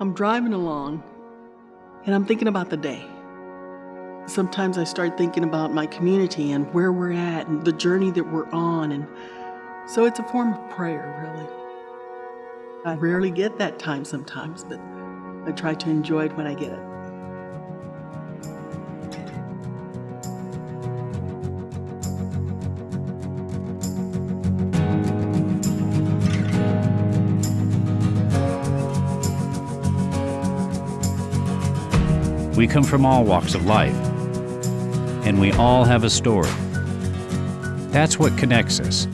I'm driving along and I'm thinking about the day. Sometimes I start thinking about my community and where we're at and the journey that we're on. And so it's a form of prayer, really. I rarely get that time sometimes, but I try to enjoy it when I get it. We come from all walks of life, and we all have a story. That's what connects us.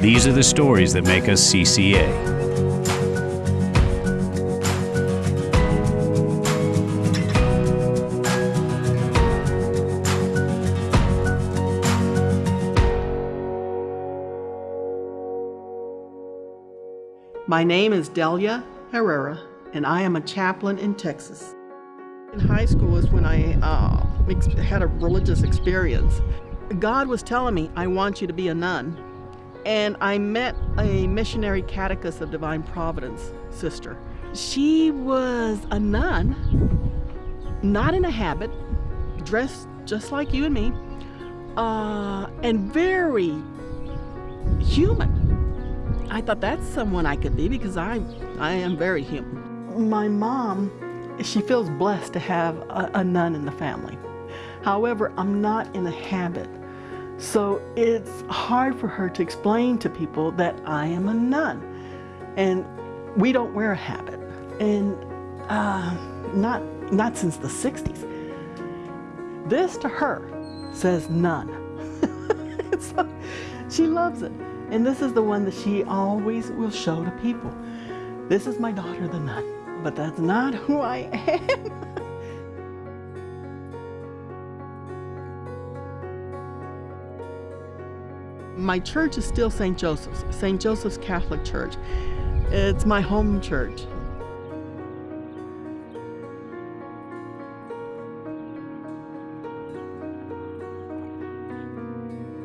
These are the stories that make us CCA. My name is Delia Herrera, and I am a chaplain in Texas. In high school is when I uh, had a religious experience. God was telling me, I want you to be a nun. And I met a missionary catechist of Divine Providence sister. She was a nun, not in a habit, dressed just like you and me, uh, and very human. I thought that's someone I could be because I, I am very human. My mom, she feels blessed to have a, a nun in the family. However, I'm not in a habit. So it's hard for her to explain to people that I am a nun. And we don't wear a habit. And uh, not, not since the 60s. This to her says nun. so she loves it. And this is the one that she always will show to people. This is my daughter, the nun. But that's not who I am. my church is still St. Joseph's, St. Joseph's Catholic Church. It's my home church.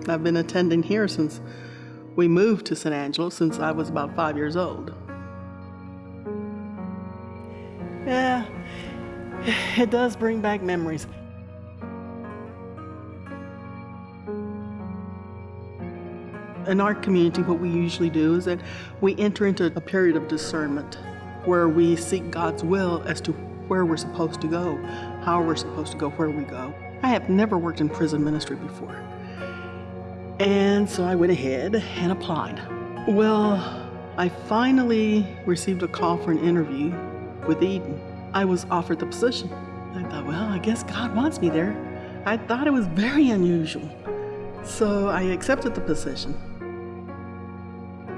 I've been attending here since we moved to San Angelo since I was about five years old. it does bring back memories. In our community, what we usually do is that we enter into a period of discernment where we seek God's will as to where we're supposed to go, how we're supposed to go, where we go. I have never worked in prison ministry before. And so I went ahead and applied. Well, I finally received a call for an interview with Eden. I was offered the position. I thought, well, I guess God wants me there. I thought it was very unusual. So I accepted the position.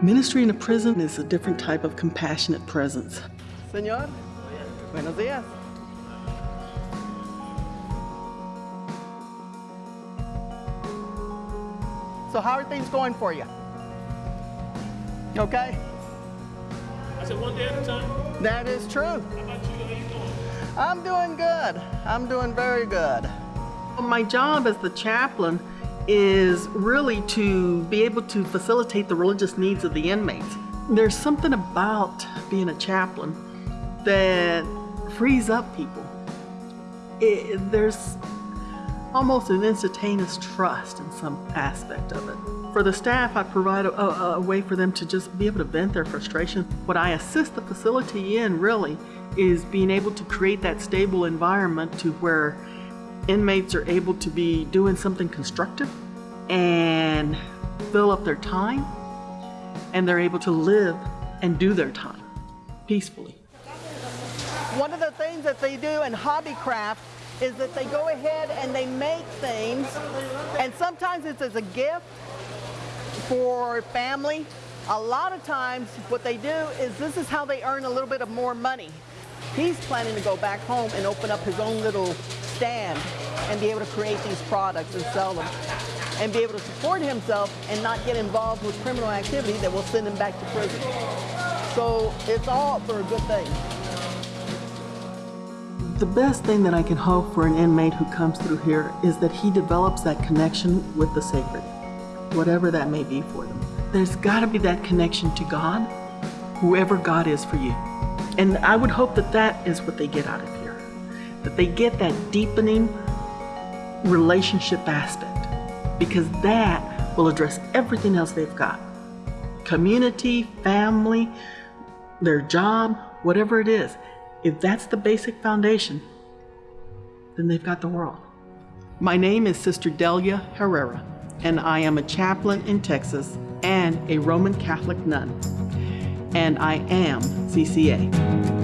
Ministry in a prison is a different type of compassionate presence. Señor, buenos días. So how are things going for you? Okay? I said one day at a time. That is true. How about you? How you doing? I'm doing good. I'm doing very good. My job as the chaplain is really to be able to facilitate the religious needs of the inmates. There's something about being a chaplain that frees up people. It, there's almost an instantaneous trust in some aspect of it. For the staff, I provide a, a, a, way for them to just be able to vent their frustration. What I assist the facility in really is being able to create that stable environment to where inmates are able to be doing something constructive and fill up their time and they're able to live and do their time peacefully. One of the things that they do in hobbycraft is that they go ahead and they make things and sometimes it's as a gift for family. A lot of times what they do is this is how they earn a little bit of more money. He's planning to go back home and open up his own little stand and be able to create these products and sell them and be able to support himself and not get involved with criminal activity that will send him back to prison. So it's all for a good thing. The best thing that I can hope for an inmate who comes through here is that he develops that connection with the sacred, whatever that may be for them. There's got to be that connection to God whoever God is for you. And I would hope that that is what they get out of here, that they get that deepening relationship aspect, because that will address everything else they've got community, family, their job, whatever it is. If that's the basic foundation, then they've got the world. My name is Sister Delia Herrera, and I am a chaplain in Texas and a Roman Catholic nun. And I am CCA.